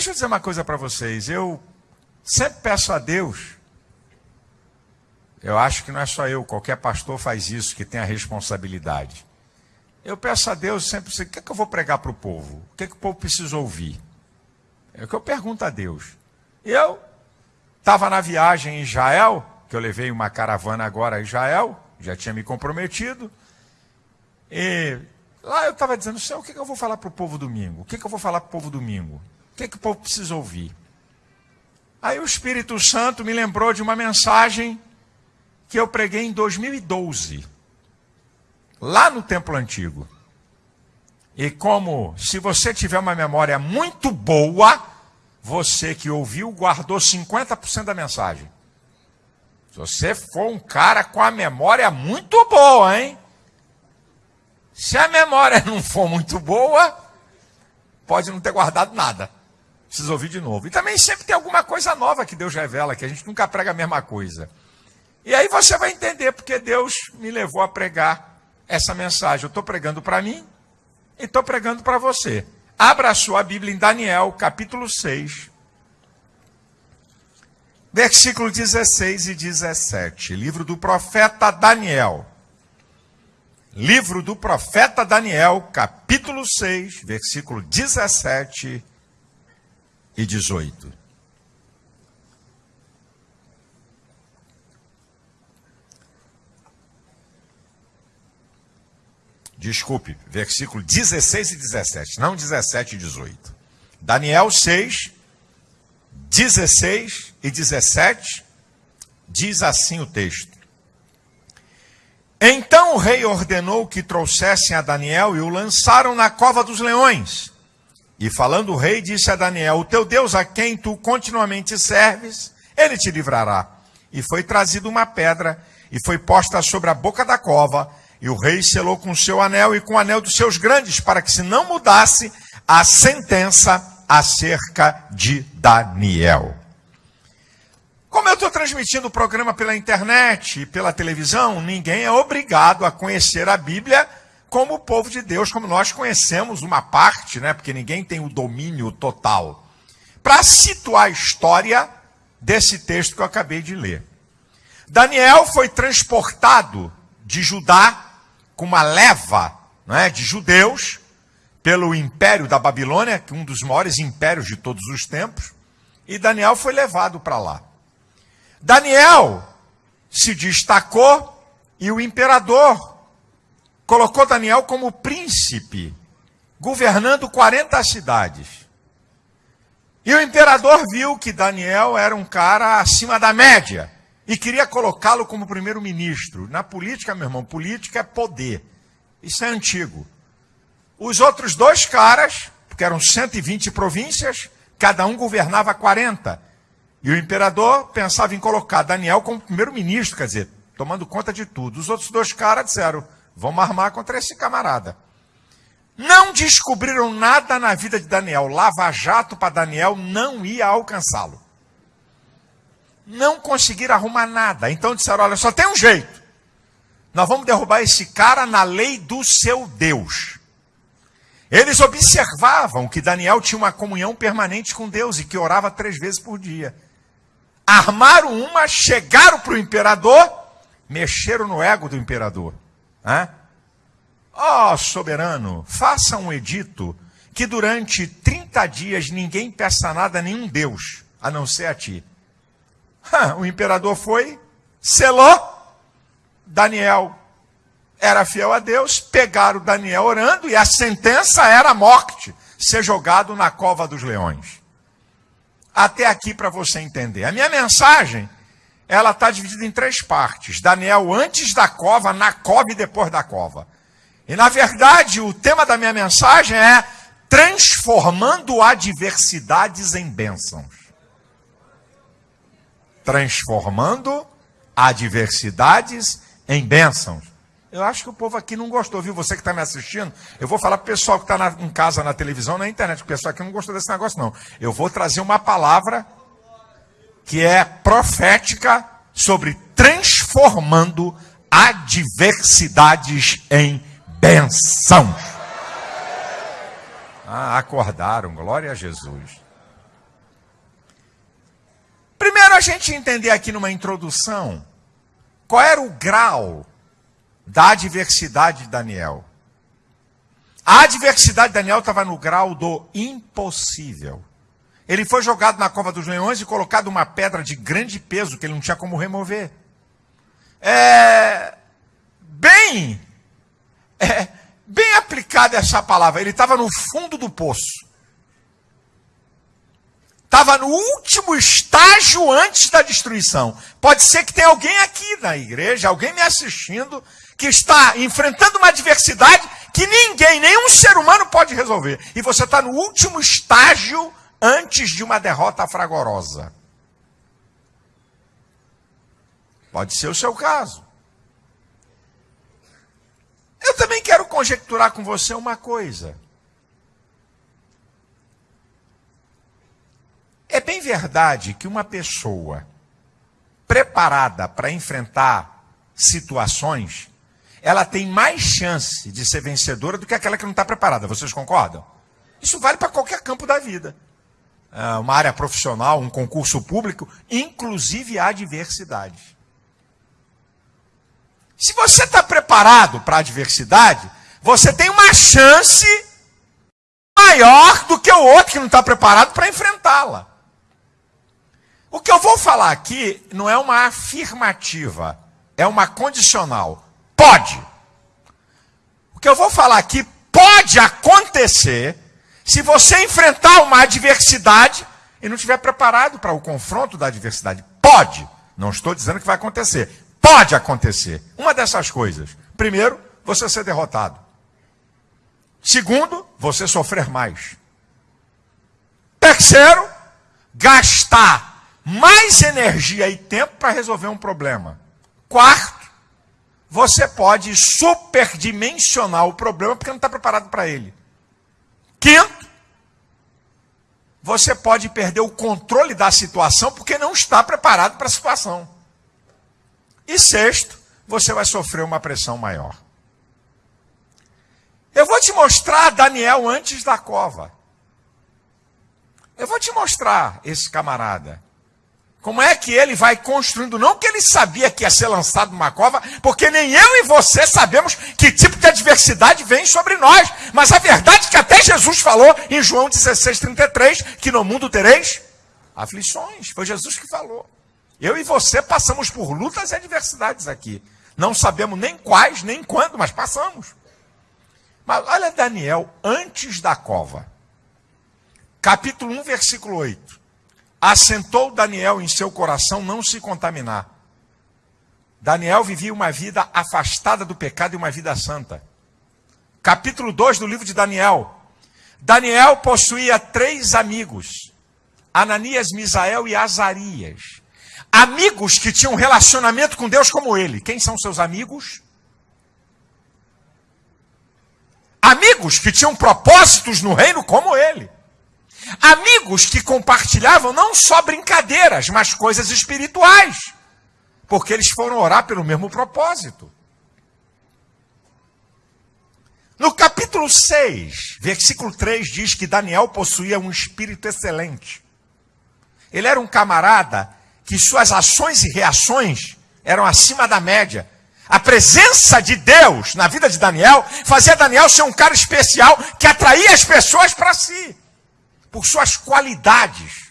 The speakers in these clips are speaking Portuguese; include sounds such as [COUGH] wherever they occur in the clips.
Deixa eu dizer uma coisa para vocês. Eu sempre peço a Deus. Eu acho que não é só eu, qualquer pastor faz isso, que tem a responsabilidade. Eu peço a Deus sempre o que, é que eu vou pregar para o povo? O que, é que o povo precisa ouvir? É o que eu pergunto a Deus. Eu estava na viagem em Israel, que eu levei uma caravana agora a Israel, já tinha me comprometido. E lá eu estava dizendo, Senhor, o que, é que eu vou falar para o povo domingo? O que, que eu vou falar para o povo domingo? O que, que o povo precisa ouvir? Aí o Espírito Santo me lembrou de uma mensagem que eu preguei em 2012, lá no Templo Antigo. E como, se você tiver uma memória muito boa, você que ouviu guardou 50% da mensagem. Se você for um cara com a memória muito boa, hein? Se a memória [LAUGHS] não for muito boa, pode não ter guardado nada. Precisa ouvir de novo. E também sempre tem alguma coisa nova que Deus revela, que a gente nunca prega a mesma coisa. E aí você vai entender porque Deus me levou a pregar essa mensagem. Eu estou pregando para mim e estou pregando para você. Abra a sua Bíblia em Daniel, capítulo 6, versículo 16 e 17. Livro do profeta Daniel. Livro do profeta Daniel, capítulo 6, versículo 17 e 18. Desculpe, versículo 16 e 17, não 17 e 18. Daniel 6, 16 e 17, diz assim o texto. Então o rei ordenou que trouxessem a Daniel e o lançaram na cova dos leões. E falando o rei, disse a Daniel: O teu Deus a quem tu continuamente serves, ele te livrará. E foi trazido uma pedra e foi posta sobre a boca da cova e o rei selou com o seu anel e com o anel dos seus grandes, para que se não mudasse a sentença acerca de Daniel. Como eu estou transmitindo o programa pela internet e pela televisão, ninguém é obrigado a conhecer a Bíblia como o povo de Deus, como nós conhecemos uma parte, né? Porque ninguém tem o domínio total. Para situar a história desse texto que eu acabei de ler. Daniel foi transportado de Judá com uma leva é, de judeus pelo império da Babilônia, que é um dos maiores impérios de todos os tempos, e Daniel foi levado para lá. Daniel se destacou e o imperador colocou Daniel como príncipe, governando 40 cidades. E o imperador viu que Daniel era um cara acima da média e queria colocá-lo como primeiro-ministro. Na política, meu irmão, política é poder. Isso é antigo. Os outros dois caras, porque eram 120 províncias, cada um governava 40. E o imperador pensava em colocar Daniel como primeiro-ministro, quer dizer, tomando conta de tudo. Os outros dois caras disseram: vamos armar contra esse camarada. Não descobriram nada na vida de Daniel. Lava Jato para Daniel não ia alcançá-lo não conseguiram arrumar nada. Então disseram: olha, só tem um jeito. Nós vamos derrubar esse cara na lei do seu Deus. Eles observavam que Daniel tinha uma comunhão permanente com Deus e que orava três vezes por dia. Armaram uma, chegaram para o imperador, mexeram no ego do imperador. Ó oh, soberano, faça um edito que durante 30 dias ninguém peça nada a nenhum Deus, a não ser a ti o imperador foi, selou. Daniel era fiel a Deus, pegaram Daniel orando e a sentença era a morte, ser jogado na cova dos leões. Até aqui para você entender. A minha mensagem, ela está dividida em três partes. Daniel antes da cova, na cova e depois da cova. E na verdade, o tema da minha mensagem é transformando adversidades em bênçãos transformando adversidades em bênçãos. Eu acho que o povo aqui não gostou, viu? Você que está me assistindo, eu vou falar para o pessoal que está em casa, na televisão, na internet, o pessoal aqui não gostou desse negócio, não. Eu vou trazer uma palavra que é profética sobre transformando adversidades em bênçãos. Ah, acordaram, glória a Jesus. a gente entender aqui numa introdução qual era o grau da adversidade de Daniel. A adversidade de Daniel estava no grau do impossível. Ele foi jogado na cova dos leões e colocado uma pedra de grande peso que ele não tinha como remover. É bem, é, bem aplicada essa palavra. Ele estava no fundo do poço. Estava no último estágio antes da destruição. Pode ser que tenha alguém aqui na igreja, alguém me assistindo, que está enfrentando uma adversidade que ninguém, nenhum ser humano pode resolver. E você está no último estágio antes de uma derrota fragorosa. Pode ser o seu caso. Eu também quero conjecturar com você uma coisa. É bem verdade que uma pessoa preparada para enfrentar situações, ela tem mais chance de ser vencedora do que aquela que não está preparada. Vocês concordam? Isso vale para qualquer campo da vida. É, uma área profissional, um concurso público, inclusive a adversidade. Se você está preparado para a adversidade, você tem uma chance maior do que o outro que não está preparado para enfrentá-la. O que eu vou falar aqui não é uma afirmativa, é uma condicional. Pode. O que eu vou falar aqui pode acontecer se você enfrentar uma adversidade e não estiver preparado para o confronto da adversidade. Pode. Não estou dizendo que vai acontecer. Pode acontecer. Uma dessas coisas. Primeiro, você ser derrotado. Segundo, você sofrer mais. Terceiro, gastar mais energia e tempo para resolver um problema. Quarto, você pode superdimensionar o problema porque não está preparado para ele. Quinto, você pode perder o controle da situação porque não está preparado para a situação. E sexto, você vai sofrer uma pressão maior. Eu vou te mostrar Daniel antes da cova. Eu vou te mostrar esse camarada. Como é que ele vai construindo? Não que ele sabia que ia ser lançado numa cova, porque nem eu e você sabemos que tipo de adversidade vem sobre nós. Mas a verdade é que até Jesus falou em João 16, 33, que no mundo tereis aflições. Foi Jesus que falou. Eu e você passamos por lutas e adversidades aqui. Não sabemos nem quais, nem quando, mas passamos. Mas olha Daniel antes da cova. Capítulo 1, versículo 8 assentou Daniel em seu coração não se contaminar. Daniel vivia uma vida afastada do pecado e uma vida santa. Capítulo 2 do livro de Daniel. Daniel possuía três amigos: Ananias, Misael e Azarias. Amigos que tinham relacionamento com Deus como ele. Quem são seus amigos? Amigos que tinham propósitos no reino como ele. Amigos que compartilhavam não só brincadeiras, mas coisas espirituais. Porque eles foram orar pelo mesmo propósito. No capítulo 6, versículo 3 diz que Daniel possuía um espírito excelente. Ele era um camarada que suas ações e reações eram acima da média. A presença de Deus na vida de Daniel fazia Daniel ser um cara especial que atraía as pessoas para si por suas qualidades.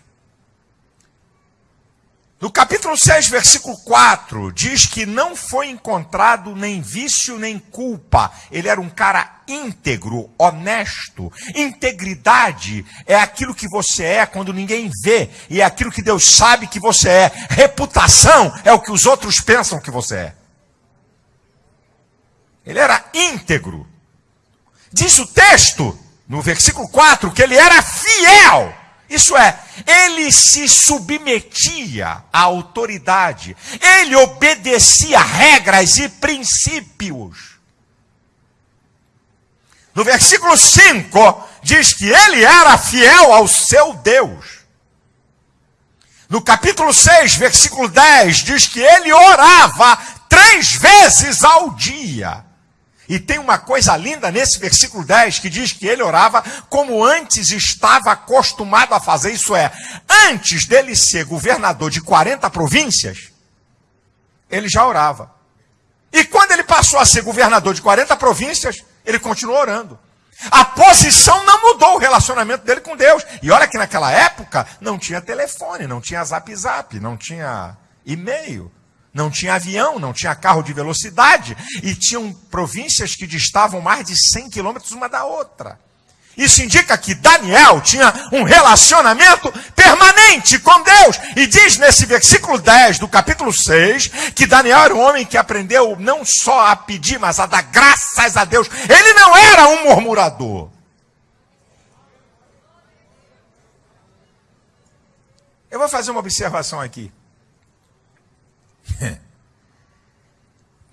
No capítulo 6, versículo 4, diz que não foi encontrado nem vício nem culpa. Ele era um cara íntegro, honesto. Integridade é aquilo que você é quando ninguém vê, e é aquilo que Deus sabe que você é. Reputação é o que os outros pensam que você é. Ele era íntegro. Diz o texto no versículo 4, que ele era fiel. Isso é, ele se submetia à autoridade, ele obedecia regras e princípios. No versículo 5, diz que ele era fiel ao seu Deus. No capítulo 6, versículo 10, diz que ele orava três vezes ao dia. E tem uma coisa linda nesse versículo 10 que diz que ele orava como antes estava acostumado a fazer, isso é, antes dele ser governador de 40 províncias, ele já orava. E quando ele passou a ser governador de 40 províncias, ele continuou orando. A posição não mudou o relacionamento dele com Deus. E olha que naquela época não tinha telefone, não tinha zap zap, não tinha e-mail. Não tinha avião, não tinha carro de velocidade, e tinham províncias que distavam mais de 100 quilômetros uma da outra. Isso indica que Daniel tinha um relacionamento permanente com Deus. E diz nesse versículo 10 do capítulo 6 que Daniel era um homem que aprendeu não só a pedir, mas a dar graças a Deus. Ele não era um murmurador. Eu vou fazer uma observação aqui. [LAUGHS]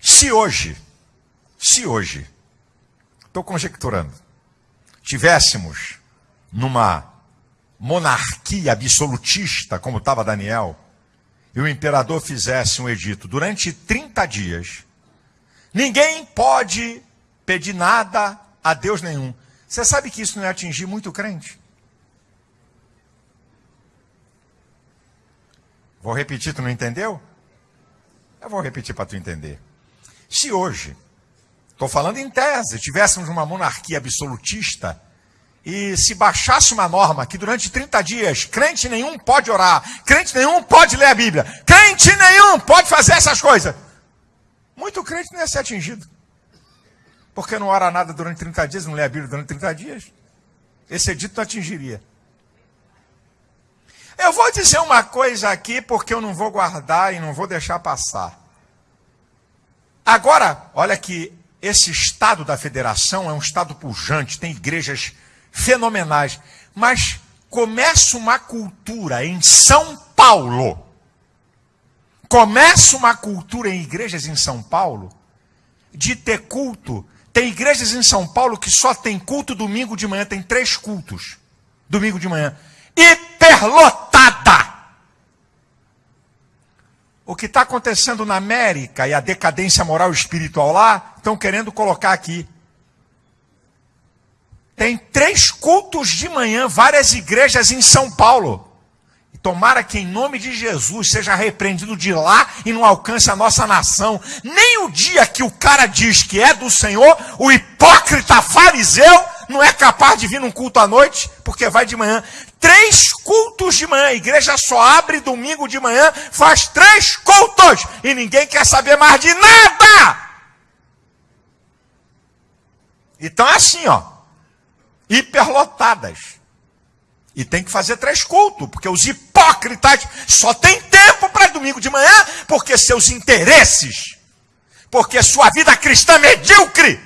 Se hoje, se hoje, estou conjecturando, tivéssemos numa monarquia absolutista, como estava Daniel, e o imperador fizesse um edito durante 30 dias, ninguém pode pedir nada a Deus nenhum. Você sabe que isso não ia atingir muito crente? Vou repetir, tu não entendeu? Eu vou repetir para tu entender. Se hoje, estou falando em tese, tivéssemos uma monarquia absolutista e se baixasse uma norma que durante 30 dias crente nenhum pode orar, crente nenhum pode ler a Bíblia, crente nenhum pode fazer essas coisas, muito crente não ia ser atingido. Porque não ora nada durante 30 dias, não lê a Bíblia durante 30 dias. Esse edito não atingiria. Eu vou dizer uma coisa aqui porque eu não vou guardar e não vou deixar passar. Agora, olha que esse estado da federação é um estado pujante, tem igrejas fenomenais, mas começa uma cultura em São Paulo. Começa uma cultura em igrejas em São Paulo de ter culto. Tem igrejas em São Paulo que só tem culto domingo de manhã, tem três cultos domingo de manhã hiperlotada. O que está acontecendo na América e a decadência moral e espiritual lá, estão querendo colocar aqui. Tem três cultos de manhã, várias igrejas em São Paulo. Tomara que em nome de Jesus seja repreendido de lá e não alcance a nossa nação. Nem o dia que o cara diz que é do Senhor, o hipócrita fariseu não é capaz de vir num culto à noite, porque vai de manhã. Três cultos de manhã. A igreja só abre domingo de manhã, faz três cultos. E ninguém quer saber mais de nada. Então é assim, ó. Hiperlotadas. E tem que fazer três cultos, porque os hipócritas só têm tempo para domingo de manhã, porque seus interesses, porque sua vida cristã é medíocre,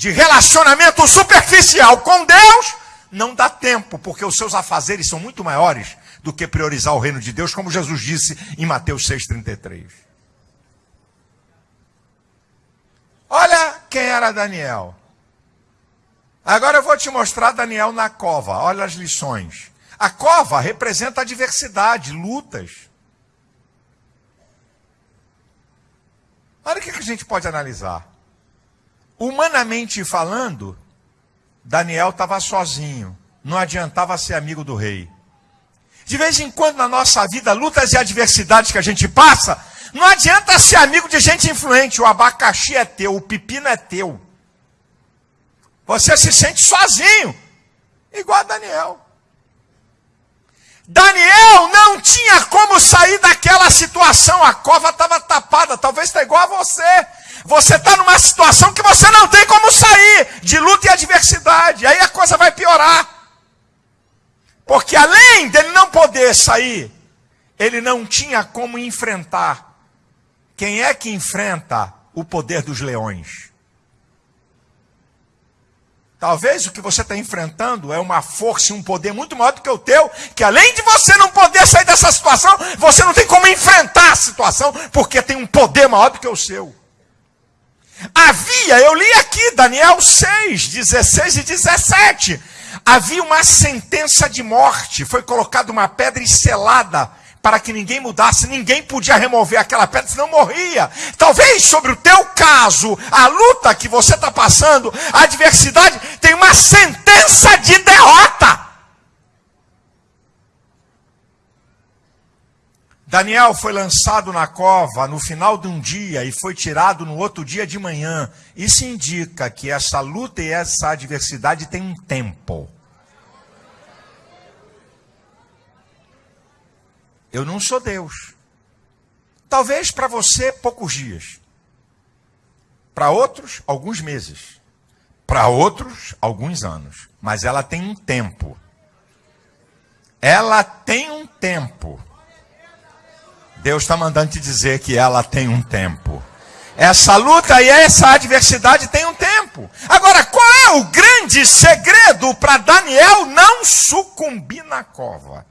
de relacionamento superficial com Deus, não dá tempo, porque os seus afazeres são muito maiores do que priorizar o reino de Deus, como Jesus disse em Mateus 6,33. Olha quem era Daniel. Agora eu vou te mostrar Daniel na cova. Olha as lições. A cova representa a diversidade, lutas. Olha o que a gente pode analisar. Humanamente falando, Daniel estava sozinho, não adiantava ser amigo do rei. De vez em quando na nossa vida, lutas e adversidades que a gente passa, não adianta ser amigo de gente influente. O abacaxi é teu, o pepino é teu. Você se sente sozinho, igual a Daniel. Daniel não tinha como sair daquela situação, a cova estava tapada, talvez está igual a você. Você está numa situação que você não tem como sair de luta e adversidade. Aí a coisa vai piorar. Porque além dele não poder sair, ele não tinha como enfrentar. Quem é que enfrenta o poder dos leões? Talvez o que você está enfrentando é uma força e um poder muito maior do que o teu, que além de você não poder sair dessa situação, você não tem como enfrentar a situação, porque tem um poder maior do que o seu. Havia, eu li aqui, Daniel 6, 16 e 17. Havia uma sentença de morte, foi colocada uma pedra selada para que ninguém mudasse, ninguém podia remover aquela pedra, senão morria. Talvez sobre o teu caso, a luta que você está passando, a adversidade, tem uma sentença de derrota. Daniel foi lançado na cova no final de um dia e foi tirado no outro dia de manhã. Isso indica que essa luta e essa adversidade tem um tempo. Eu não sou Deus. Talvez para você poucos dias. Para outros, alguns meses. Para outros, alguns anos. Mas ela tem um tempo. Ela tem um tempo. Deus está mandando te dizer que ela tem um tempo. Essa luta e essa adversidade tem um tempo. Agora, qual é o grande segredo para Daniel não sucumbir na cova?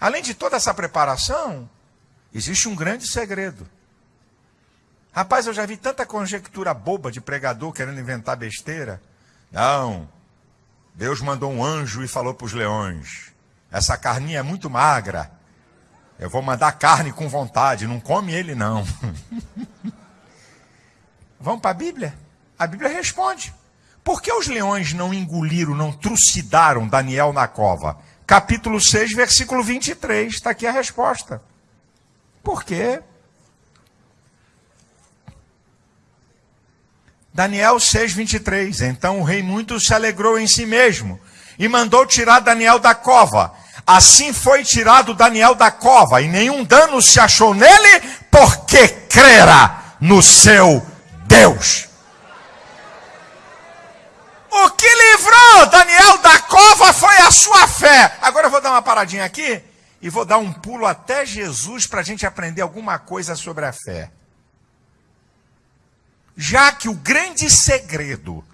Além de toda essa preparação, existe um grande segredo. Rapaz, eu já vi tanta conjectura boba de pregador querendo inventar besteira. Não. Deus mandou um anjo e falou para os leões: essa carninha é muito magra. Eu vou mandar carne com vontade, não come ele não. [LAUGHS] Vamos para a Bíblia? A Bíblia responde. Por que os leões não engoliram, não trucidaram Daniel na cova? Capítulo 6, versículo 23. Está aqui a resposta. Por quê? Daniel 6, 23. Então o rei muito se alegrou em si mesmo e mandou tirar Daniel da cova. Assim foi tirado Daniel da cova, e nenhum dano se achou nele, porque crera no seu Deus. O que livrou Daniel da cova foi a sua fé. Agora eu vou dar uma paradinha aqui e vou dar um pulo até Jesus para a gente aprender alguma coisa sobre a fé. Já que o grande segredo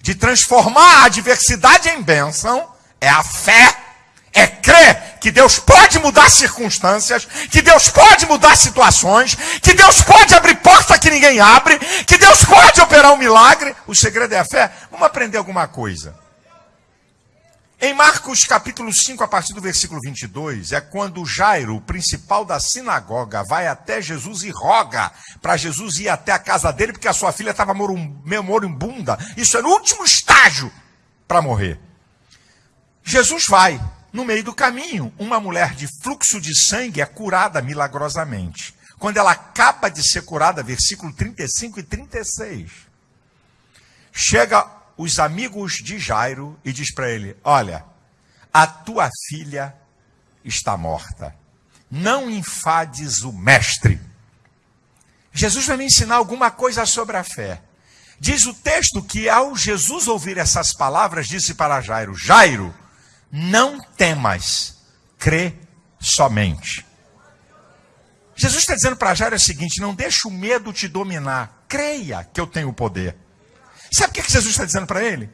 de transformar a adversidade em bênção é a fé é crer que Deus pode mudar circunstâncias, que Deus pode mudar situações, que Deus pode abrir porta que ninguém abre, que Deus pode operar um milagre. O segredo é a fé. Vamos aprender alguma coisa. Em Marcos capítulo 5, a partir do versículo 22, é quando Jairo, o principal da sinagoga, vai até Jesus e roga para Jesus ir até a casa dele, porque a sua filha estava moribunda. Isso é no último estágio para morrer. Jesus vai. No meio do caminho, uma mulher de fluxo de sangue é curada milagrosamente. Quando ela acaba de ser curada, versículo 35 e 36, chega os amigos de Jairo e diz para ele: Olha, a tua filha está morta. Não enfades o mestre. Jesus vai me ensinar alguma coisa sobre a fé. Diz o texto que ao Jesus ouvir essas palavras, disse para Jairo: Jairo, não temas, crê somente. Jesus está dizendo para Jairo o seguinte: não deixe o medo te dominar, creia que eu tenho o poder. Sabe o que Jesus está dizendo para ele?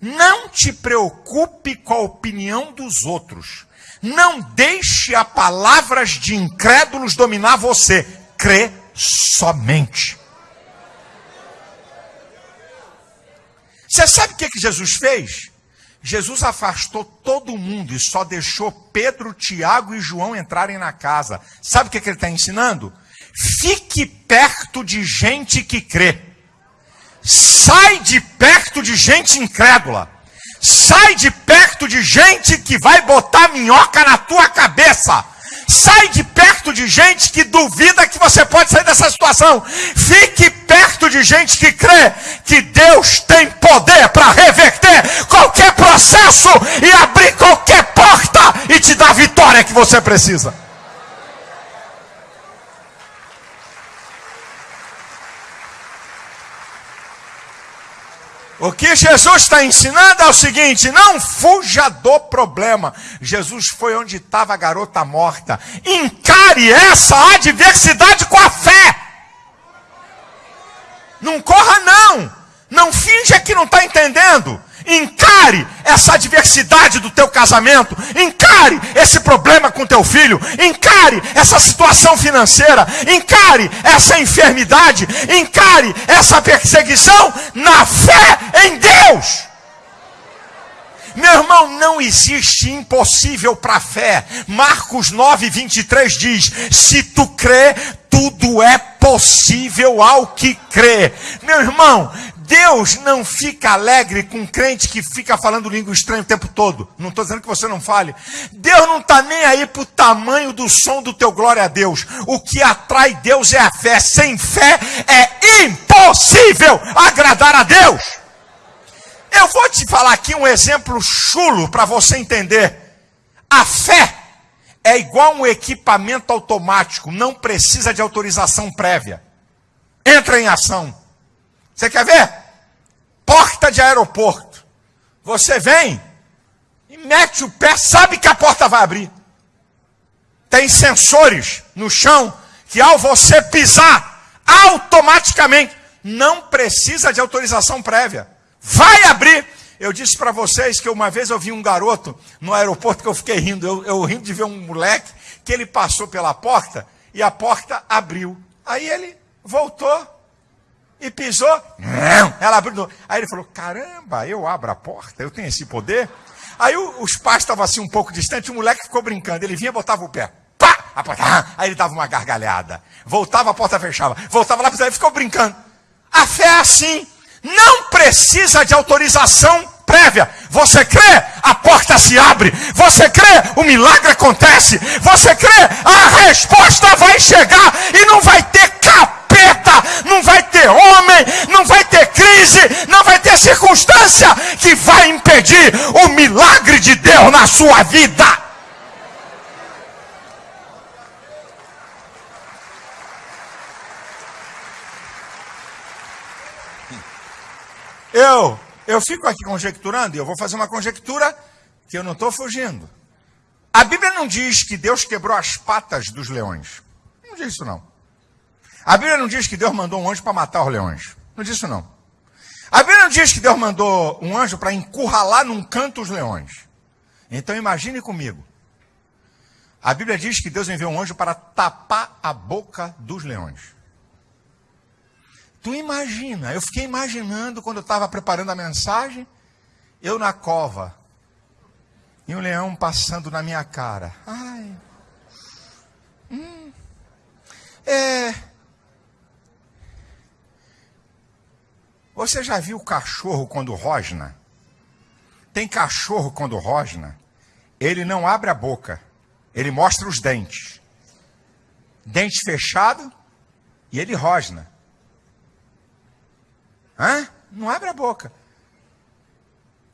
Não te preocupe com a opinião dos outros. Não deixe a palavras de incrédulos dominar você. Crê somente. Você sabe o que, que Jesus fez? Jesus afastou todo mundo e só deixou Pedro, Tiago e João entrarem na casa. Sabe o que, que ele está ensinando? Fique perto de gente que crê. Sai de perto de gente incrédula. Sai de perto de gente que vai botar minhoca na tua cabeça. Sai de perto de gente que duvida que você pode sair dessa situação. Fique perto de gente que crê que Deus tem poder para reverter qualquer processo e abrir qualquer porta e te dar a vitória que você precisa. O que Jesus está ensinando é o seguinte: não fuja do problema. Jesus foi onde estava a garota morta. Encare essa adversidade com a fé. Não corra, não. Não finja que não está entendendo. Encare essa adversidade do teu casamento. Encare esse problema com teu filho. Encare essa situação financeira. Encare essa enfermidade. Encare essa perseguição na fé em Deus. Meu irmão, não existe impossível para a fé. Marcos 9, 23 diz: Se tu crê, tudo é possível ao que crê. Meu irmão, Deus não fica alegre com um crente que fica falando língua estranha o tempo todo. Não estou dizendo que você não fale. Deus não está nem aí para o tamanho do som do teu glória a Deus. O que atrai Deus é a fé. Sem fé é impossível agradar a Deus. Eu vou te falar aqui um exemplo chulo para você entender. A fé é igual um equipamento automático, não precisa de autorização prévia. Entra em ação. Você quer ver? Porta de aeroporto. Você vem e mete o pé, sabe que a porta vai abrir. Tem sensores no chão que ao você pisar, automaticamente, não precisa de autorização prévia. Vai abrir. Eu disse para vocês que uma vez eu vi um garoto no aeroporto que eu fiquei rindo. Eu, eu rindo de ver um moleque que ele passou pela porta e a porta abriu. Aí ele voltou e pisou. Ela abriu. Aí ele falou: Caramba, eu abro a porta, eu tenho esse poder. Aí os pais estavam assim um pouco distantes, o moleque ficou brincando. Ele vinha botava o pé. Pá! A porta, [LAUGHS] aí ele dava uma gargalhada. Voltava, a porta fechava. Voltava lá, ele ficou brincando. A fé é assim. Não precisa de autorização prévia. Você crê, a porta se abre. Você crê, o milagre acontece. Você crê, a resposta vai chegar sua vida. Eu, eu fico aqui conjecturando e eu vou fazer uma conjectura que eu não estou fugindo. A Bíblia não diz que Deus quebrou as patas dos leões. Não diz isso não. A Bíblia não diz que Deus mandou um anjo para matar os leões. Não diz isso não. A Bíblia não diz que Deus mandou um anjo para encurralar num canto os leões. Então imagine comigo. A Bíblia diz que Deus enviou um anjo para tapar a boca dos leões. Tu imagina, eu fiquei imaginando quando eu estava preparando a mensagem, eu na cova, e um leão passando na minha cara. Ai. Hum. É. Você já viu o cachorro quando rosna? Tem cachorro quando rosna, ele não abre a boca, ele mostra os dentes. Dente fechado e ele rosna. Hã? Não abre a boca.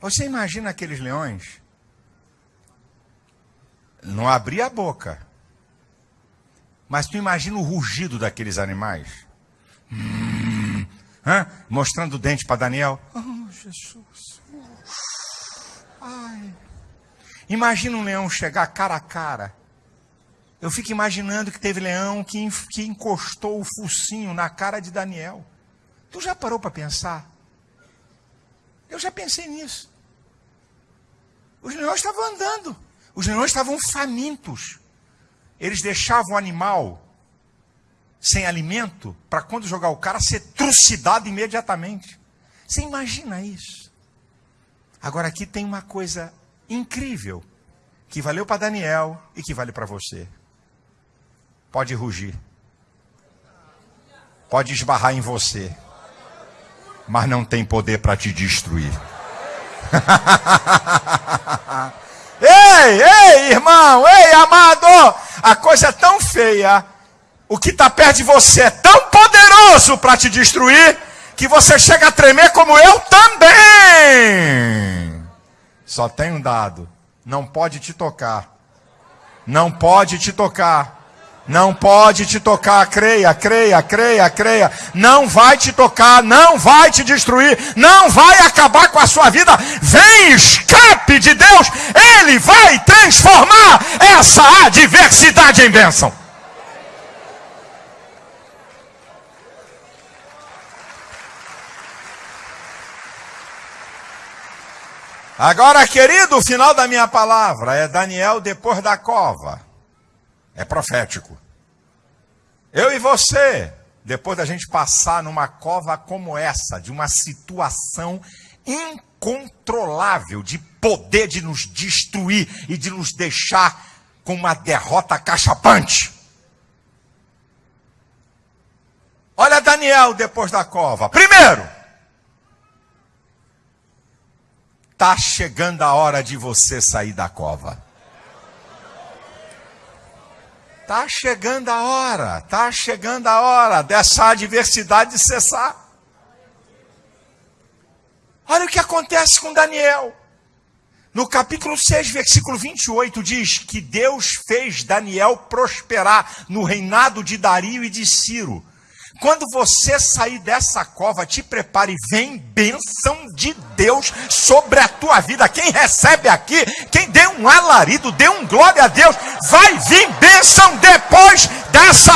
Você imagina aqueles leões? Não abria a boca. Mas tu imagina o rugido daqueles animais? Hum? Mostrando o dente para Daniel. Oh, Jesus. Ai. Imagina um leão chegar cara a cara. Eu fico imaginando que teve leão que, que encostou o focinho na cara de Daniel. Tu já parou para pensar? Eu já pensei nisso. Os leões estavam andando. Os leões estavam famintos. Eles deixavam o animal sem alimento para quando jogar o cara ser trucidado imediatamente. Você imagina isso? Agora aqui tem uma coisa incrível que valeu para Daniel e que vale para você. Pode rugir. Pode esbarrar em você mas não tem poder para te destruir. [LAUGHS] ei, ei, irmão, ei, amado, a coisa é tão feia, o que está perto de você é tão poderoso para te destruir, que você chega a tremer como eu também. Só tem um dado: não pode te tocar. Não pode te tocar. Não pode te tocar, creia, creia, creia, creia. Não vai te tocar, não vai te destruir, não vai acabar com a sua vida. Vem escape de Deus, Ele vai transformar essa adversidade em bênção. Agora, querido, o final da minha palavra é Daniel depois da cova. É profético. Eu e você, depois da gente passar numa cova como essa, de uma situação incontrolável, de poder de nos destruir e de nos deixar com uma derrota cachapante. Olha Daniel depois da cova. Primeiro, está chegando a hora de você sair da cova. Está chegando a hora, está chegando a hora dessa adversidade cessar. Olha o que acontece com Daniel. No capítulo 6, versículo 28, diz que Deus fez Daniel prosperar no reinado de Dario e de Ciro. Quando você sair dessa cova, te prepare, vem bênção de Deus sobre a tua vida. Quem recebe aqui, quem dê um alarido, dê um glória a Deus, vai vir bênção depois dessa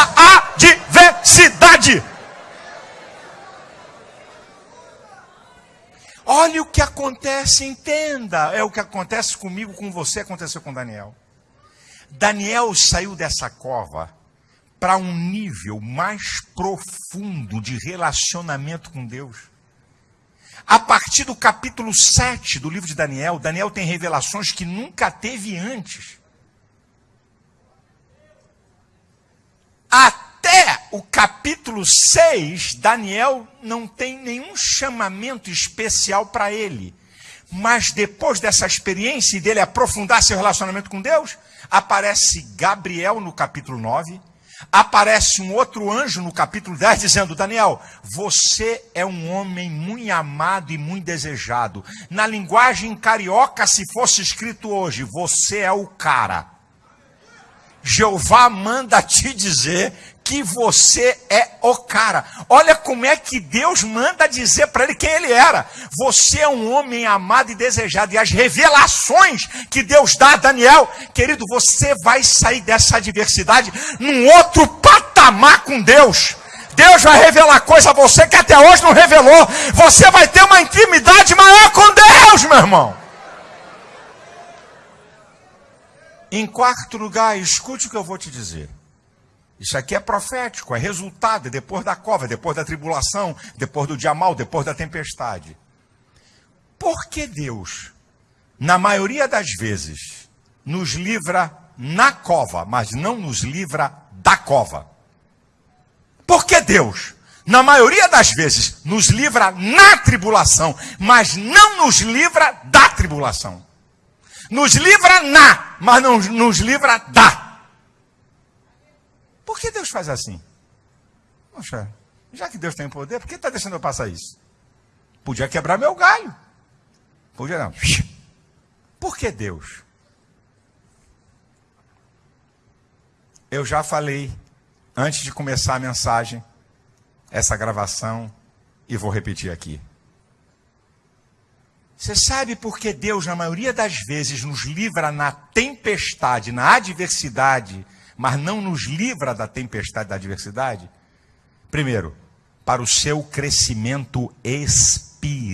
adversidade. Olha o que acontece, entenda. É o que acontece comigo, com você, aconteceu com Daniel. Daniel saiu dessa cova para um nível mais profundo de relacionamento com Deus. A partir do capítulo 7 do livro de Daniel, Daniel tem revelações que nunca teve antes. Até o capítulo 6, Daniel não tem nenhum chamamento especial para ele. Mas depois dessa experiência e dele aprofundar seu relacionamento com Deus, aparece Gabriel no capítulo 9 aparece um outro anjo no capítulo 10 dizendo: Daniel, você é um homem muito amado e muito desejado. Na linguagem carioca, se fosse escrito hoje, você é o cara. Jeová manda te dizer que você é o cara. Olha como é que Deus manda dizer para ele quem ele era. Você é um homem amado e desejado. E as revelações que Deus dá a Daniel, querido, você vai sair dessa adversidade num outro patamar com Deus. Deus vai revelar coisa a você que até hoje não revelou. Você vai ter uma intimidade maior com Deus, meu irmão. Em quarto lugar, escute o que eu vou te dizer. Isso aqui é profético, é resultado, é depois da cova, é depois da tribulação, depois do dia mal, depois da tempestade. Por que Deus, na maioria das vezes, nos livra na cova, mas não nos livra da cova? Por que Deus, na maioria das vezes, nos livra na tribulação, mas não nos livra da tribulação? Nos livra na, mas não nos livra da. Por que Deus faz assim? Poxa, já que Deus tem poder, por que está deixando eu passar isso? Podia quebrar meu galho. Podia não. Por que Deus? Eu já falei antes de começar a mensagem, essa gravação, e vou repetir aqui. Você sabe por que Deus, na maioria das vezes, nos livra na tempestade, na adversidade, mas não nos livra da tempestade da adversidade? Primeiro, para o seu crescimento espiritual.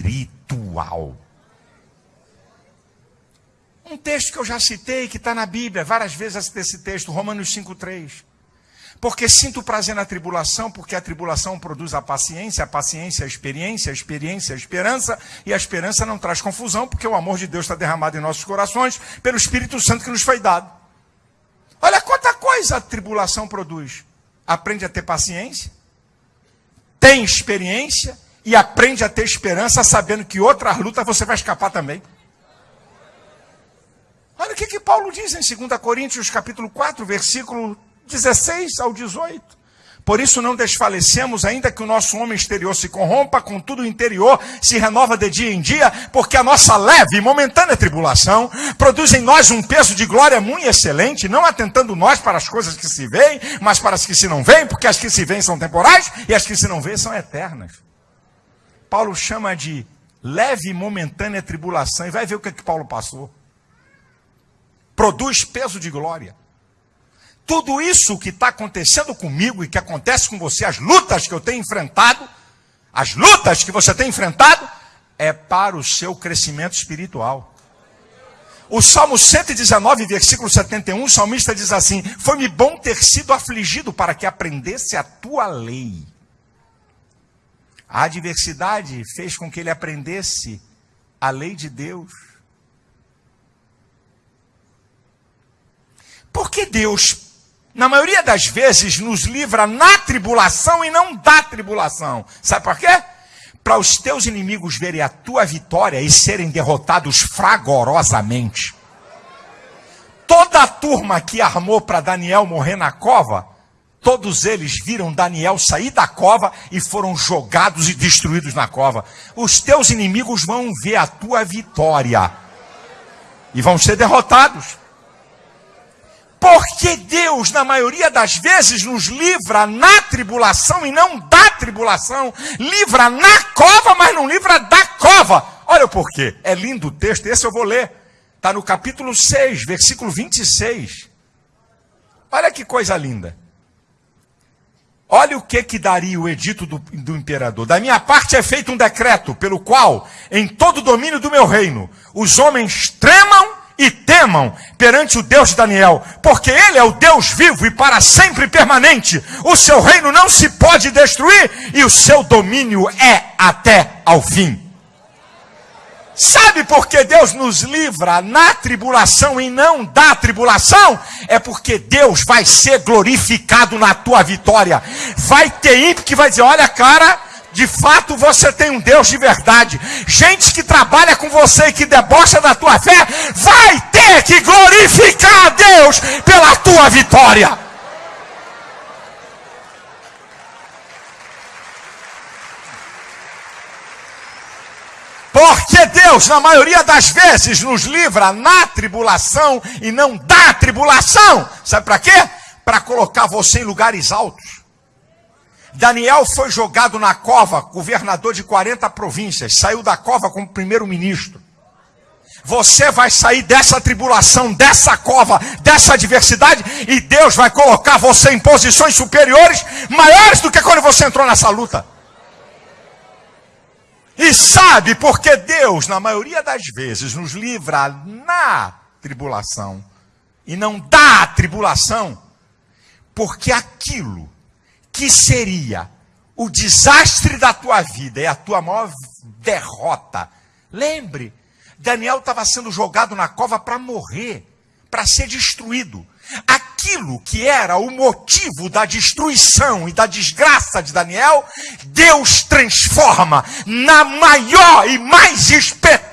Um texto que eu já citei, que está na Bíblia, várias vezes esse texto, Romanos 5,3. Porque sinto prazer na tribulação, porque a tribulação produz a paciência, a paciência a experiência, a experiência a esperança, e a esperança não traz confusão, porque o amor de Deus está derramado em nossos corações pelo Espírito Santo que nos foi dado. Olha quanta coisa a tribulação produz. Aprende a ter paciência, tem experiência e aprende a ter esperança, sabendo que outras lutas você vai escapar também. Olha o que, que Paulo diz em 2 Coríntios capítulo 4, versículo 16 ao 18. Por isso não desfalecemos, ainda que o nosso homem exterior se corrompa, contudo o interior se renova de dia em dia, porque a nossa leve e momentânea tribulação produz em nós um peso de glória muito excelente, não atentando nós para as coisas que se veem, mas para as que se não veem, porque as que se veem são temporais e as que se não veem são eternas. Paulo chama de leve e momentânea tribulação, e vai ver o que, é que Paulo passou. Produz peso de glória tudo isso que está acontecendo comigo e que acontece com você, as lutas que eu tenho enfrentado, as lutas que você tem enfrentado, é para o seu crescimento espiritual. O Salmo 119, versículo 71, o salmista diz assim: Foi-me bom ter sido afligido para que aprendesse a tua lei. A adversidade fez com que ele aprendesse a lei de Deus. Por que Deus na maioria das vezes, nos livra na tribulação e não da tribulação. Sabe por quê? Para os teus inimigos verem a tua vitória e serem derrotados fragorosamente. Toda a turma que armou para Daniel morrer na cova, todos eles viram Daniel sair da cova e foram jogados e destruídos na cova. Os teus inimigos vão ver a tua vitória e vão ser derrotados. Porque Deus, na maioria das vezes, nos livra na tribulação e não da tribulação. Livra na cova, mas não livra da cova. Olha o porquê. É lindo o texto, esse eu vou ler. Está no capítulo 6, versículo 26. Olha que coisa linda. Olha o que que daria o edito do, do, imperador. Da minha parte é feito um decreto, pelo qual, em todo o domínio do meu reino, os homens tremam e temam perante o Deus de Daniel, porque ele é o Deus vivo e para sempre permanente. O seu reino não se pode destruir e o seu domínio é até ao fim. Sabe por que Deus nos livra na tribulação e não da tribulação? É porque Deus vai ser glorificado na tua vitória. Vai ter ímpio que vai dizer: olha, cara, de fato você tem um Deus de verdade. Gente que trabalha com você e que debocha da tua fé, vai ter que glorificar a Deus pela tua vitória. Porque Deus, na maioria das vezes, nos livra na tribulação e não da tribulação. Sabe para quê? Para colocar você em lugares altos. Daniel foi jogado na cova, governador de 40 províncias, saiu da cova como primeiro-ministro. Você vai sair dessa tribulação, dessa cova, dessa adversidade, e Deus vai colocar você em posições superiores, maiores do que quando você entrou nessa luta. E sabe porque Deus, na maioria das vezes, nos livra na tribulação e não da tribulação, porque aquilo que seria o desastre da tua vida e a tua maior derrota. Lembre, Daniel estava sendo jogado na cova para morrer, para ser destruído. Aquilo que era o motivo da destruição e da desgraça de Daniel, Deus transforma na maior e mais espetacular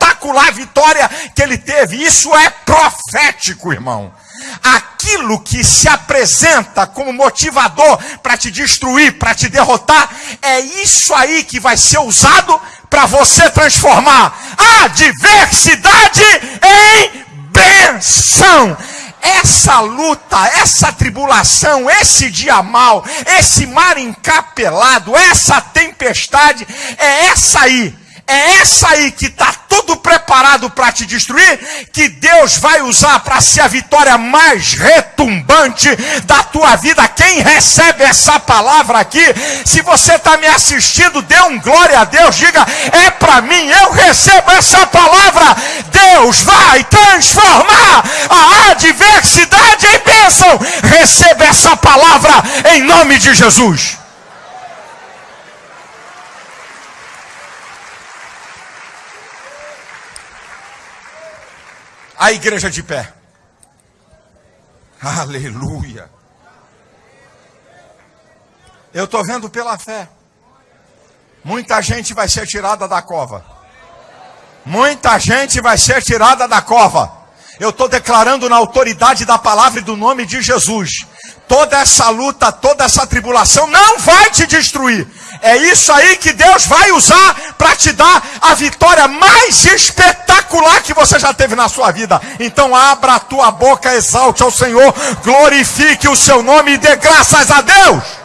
vitória que ele teve. Isso é profético, irmão aquilo que se apresenta como motivador para te destruir, para te derrotar, é isso aí que vai ser usado para você transformar a adversidade em benção. Essa luta, essa tribulação, esse dia mal, esse mar encapelado, essa tempestade, é essa aí é essa aí que está tudo preparado para te destruir, que Deus vai usar para ser a vitória mais retumbante da tua vida. Quem recebe essa palavra aqui, se você está me assistindo, dê um glória a Deus, diga: é para mim, eu recebo essa palavra. Deus vai transformar a adversidade em bênção. Receba essa palavra em nome de Jesus. A igreja de pé. Aleluia. Eu estou vendo pela fé. Muita gente vai ser tirada da cova. Muita gente vai ser tirada da cova. Eu estou declarando na autoridade da palavra e do nome de Jesus. Toda essa luta, toda essa tribulação não vai te destruir. É isso aí que Deus vai usar para te dar a vitória mais espetacular que você já teve na sua vida. Então abra a tua boca, exalte ao Senhor, glorifique o seu nome e dê graças a Deus.